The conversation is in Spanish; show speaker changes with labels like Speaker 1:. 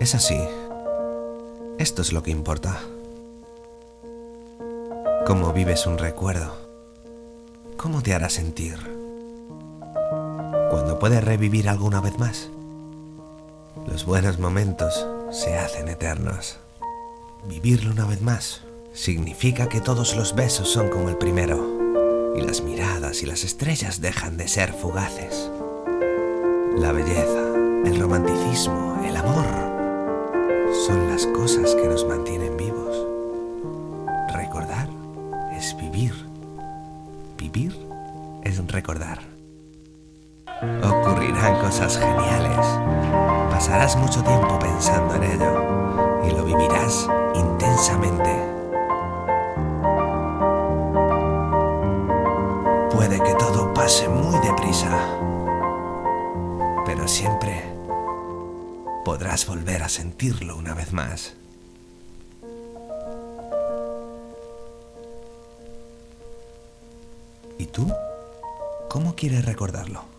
Speaker 1: Es así. Esto es lo que importa. Cómo vives un recuerdo. Cómo te hará sentir. Cuando puedes revivir alguna vez más. Los buenos momentos se hacen eternos. Vivirlo una vez más significa que todos los besos son como el primero y las miradas y las estrellas dejan de ser fugaces. La belleza, el romanticismo, el amor son las cosas que nos mantienen vivos. Recordar es vivir. Vivir es recordar. Ocurrirán cosas geniales. Pasarás mucho tiempo pensando en ello y lo vivirás intensamente. Puede que todo pase muy deprisa, pero siempre podrás volver a sentirlo una vez más. ¿Y tú? ¿Cómo quieres recordarlo?